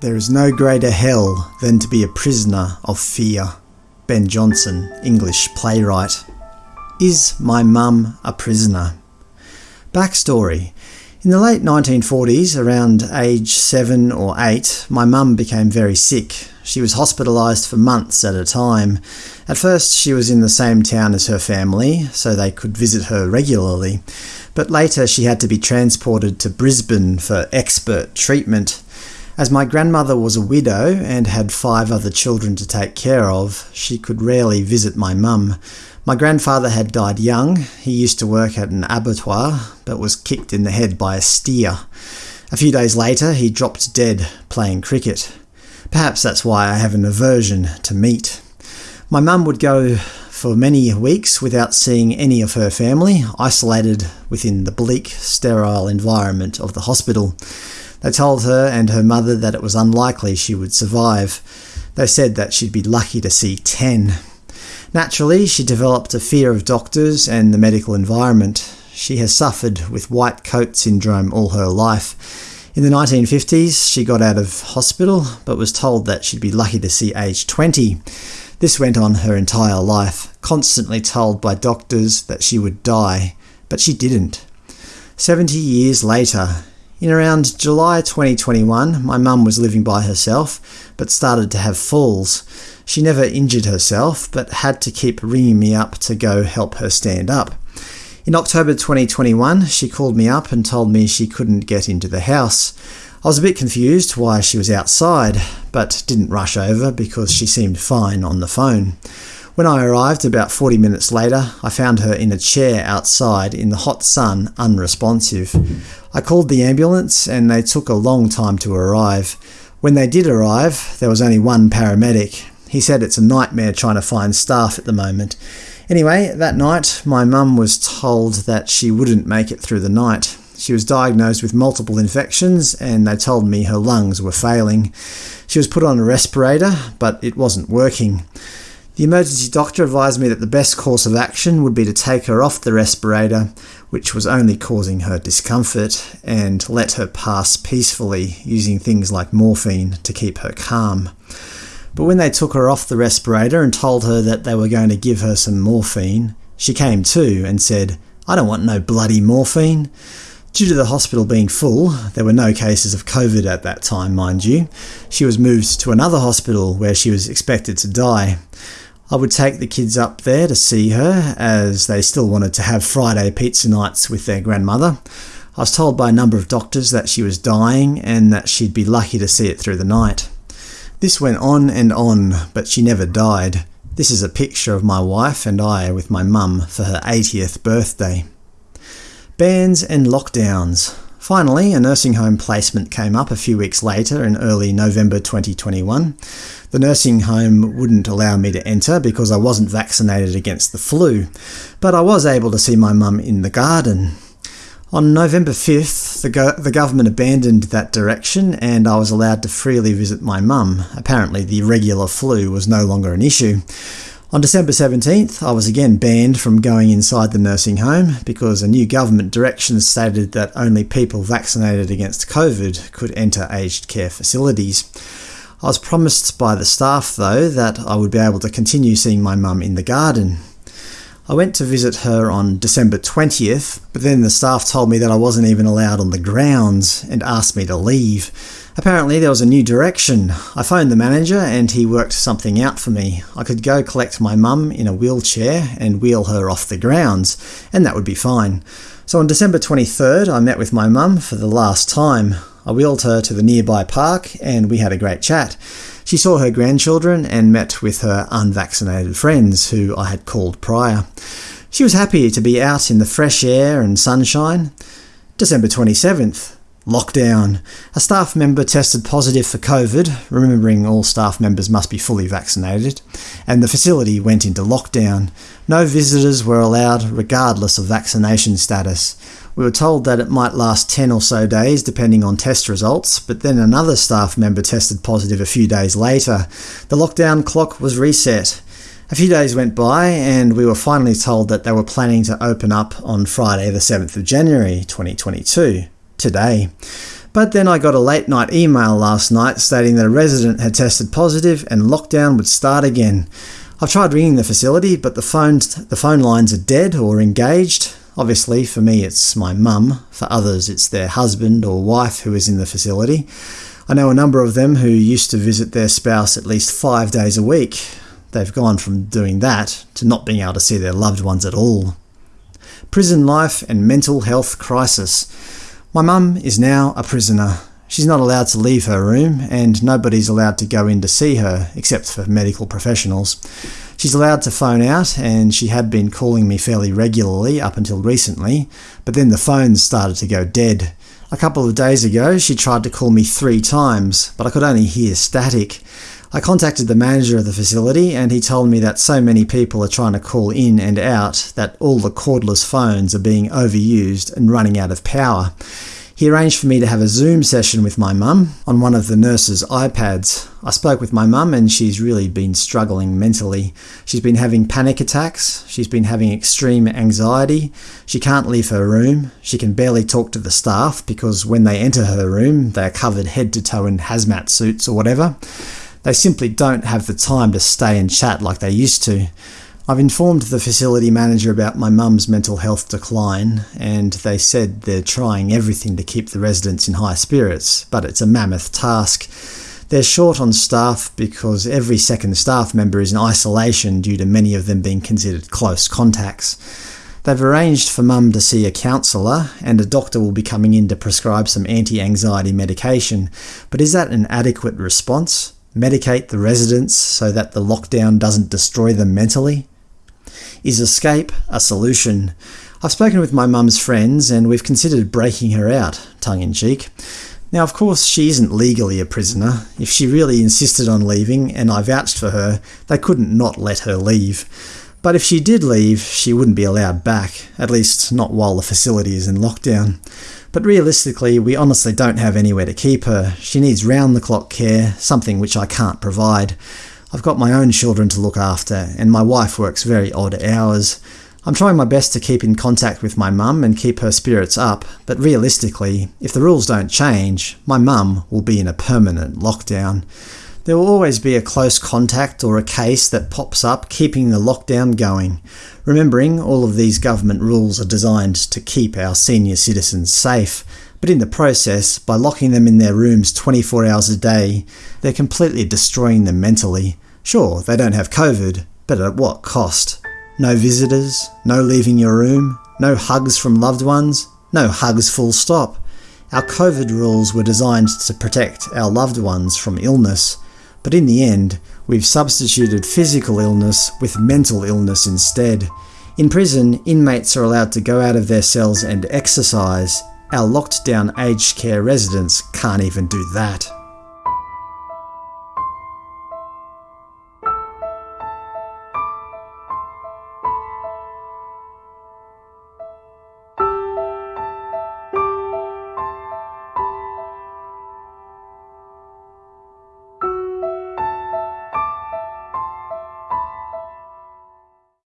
There is no greater hell than to be a prisoner of fear. Ben Jonson, English playwright. Is my mum a prisoner? Backstory. In the late 1940s, around age 7 or 8, my mum became very sick. She was hospitalised for months at a time. At first she was in the same town as her family, so they could visit her regularly, but later she had to be transported to Brisbane for expert treatment. As my grandmother was a widow and had five other children to take care of, she could rarely visit my mum. My grandfather had died young. He used to work at an abattoir, but was kicked in the head by a steer. A few days later he dropped dead playing cricket. Perhaps that's why I have an aversion to meat. My mum would go for many weeks without seeing any of her family, isolated within the bleak, sterile environment of the hospital. They told her and her mother that it was unlikely she would survive. They said that she'd be lucky to see ten. Naturally, she developed a fear of doctors and the medical environment. She has suffered with white coat syndrome all her life. In the 1950s, she got out of hospital, but was told that she'd be lucky to see age 20. This went on her entire life, constantly told by doctors that she would die, but she didn't. Seventy years later, in around July 2021, my mum was living by herself, but started to have falls. She never injured herself, but had to keep ringing me up to go help her stand up. In October 2021, she called me up and told me she couldn't get into the house. I was a bit confused why she was outside, but didn't rush over because she seemed fine on the phone. When I arrived about 40 minutes later, I found her in a chair outside in the hot sun, unresponsive. I called the ambulance and they took a long time to arrive. When they did arrive, there was only one paramedic. He said it's a nightmare trying to find staff at the moment. Anyway, that night my mum was told that she wouldn't make it through the night. She was diagnosed with multiple infections and they told me her lungs were failing. She was put on a respirator, but it wasn't working. The emergency doctor advised me that the best course of action would be to take her off the respirator, which was only causing her discomfort, and let her pass peacefully using things like morphine to keep her calm. But when they took her off the respirator and told her that they were going to give her some morphine, she came to and said, I don't want no bloody morphine. Due to the hospital being full, there were no cases of COVID at that time, mind you, she was moved to another hospital where she was expected to die. I would take the kids up there to see her, as they still wanted to have Friday pizza nights with their grandmother. I was told by a number of doctors that she was dying and that she'd be lucky to see it through the night. This went on and on, but she never died. This is a picture of my wife and I with my mum for her 80th birthday. Bans and lockdowns. Finally, a nursing home placement came up a few weeks later in early November 2021. The nursing home wouldn't allow me to enter because I wasn't vaccinated against the flu, but I was able to see my mum in the garden. On November 5th, the, go the government abandoned that direction and I was allowed to freely visit my mum. Apparently the regular flu was no longer an issue. On December 17th, I was again banned from going inside the nursing home because a new government direction stated that only people vaccinated against COVID could enter aged care facilities. I was promised by the staff, though, that I would be able to continue seeing my mum in the garden. I went to visit her on December 20th, but then the staff told me that I wasn't even allowed on the grounds and asked me to leave. Apparently there was a new direction. I phoned the manager and he worked something out for me. I could go collect my mum in a wheelchair and wheel her off the grounds, and that would be fine. So on December 23rd I met with my mum for the last time. I wheeled her to the nearby park and we had a great chat. She saw her grandchildren and met with her unvaccinated friends, who I had called prior. She was happy to be out in the fresh air and sunshine. December 27th. Lockdown. A staff member tested positive for COVID, remembering all staff members must be fully vaccinated, and the facility went into lockdown. No visitors were allowed regardless of vaccination status. We were told that it might last 10 or so days depending on test results, but then another staff member tested positive a few days later. The lockdown clock was reset. A few days went by and we were finally told that they were planning to open up on Friday the 7th of January 2022 today. But then I got a late night email last night stating that a resident had tested positive and lockdown would start again. I've tried ringing the facility, but the, phones, the phone lines are dead or engaged. Obviously, for me it's my mum, for others it's their husband or wife who is in the facility. I know a number of them who used to visit their spouse at least five days a week. They've gone from doing that to not being able to see their loved ones at all. Prison life and mental health crisis. My mum is now a prisoner. She's not allowed to leave her room, and nobody's allowed to go in to see her, except for medical professionals. She's allowed to phone out, and she had been calling me fairly regularly up until recently, but then the phones started to go dead. A couple of days ago she tried to call me three times, but I could only hear static. I contacted the manager of the facility and he told me that so many people are trying to call in and out that all the cordless phones are being overused and running out of power. He arranged for me to have a Zoom session with my mum on one of the nurse's iPads. I spoke with my mum and she's really been struggling mentally. She's been having panic attacks, she's been having extreme anxiety, she can't leave her room, she can barely talk to the staff because when they enter her room they are covered head to toe in hazmat suits or whatever. They simply don't have the time to stay and chat like they used to. I've informed the facility manager about my mum's mental health decline, and they said they're trying everything to keep the residents in high spirits, but it's a mammoth task. They're short on staff because every second staff member is in isolation due to many of them being considered close contacts. They've arranged for mum to see a counsellor, and a doctor will be coming in to prescribe some anti-anxiety medication, but is that an adequate response? Medicate the residents so that the lockdown doesn't destroy them mentally? Is escape a solution? I've spoken with my mum's friends and we've considered breaking her out, tongue-in-cheek. Now of course she isn't legally a prisoner. If she really insisted on leaving, and I vouched for her, they couldn't not let her leave. But if she did leave, she wouldn't be allowed back, at least not while the facility is in lockdown. But realistically, we honestly don't have anywhere to keep her. She needs round-the-clock care, something which I can't provide. I've got my own children to look after, and my wife works very odd hours. I'm trying my best to keep in contact with my mum and keep her spirits up, but realistically, if the rules don't change, my mum will be in a permanent lockdown. There will always be a close contact or a case that pops up keeping the lockdown going. Remembering all of these government rules are designed to keep our senior citizens safe, but in the process, by locking them in their rooms 24 hours a day, they're completely destroying them mentally. Sure, they don't have COVID, but at what cost? No visitors, no leaving your room, no hugs from loved ones, no hugs full stop. Our COVID rules were designed to protect our loved ones from illness, but in the end, we've substituted physical illness with mental illness instead. In prison, inmates are allowed to go out of their cells and exercise, our locked down aged care residents can't even do that.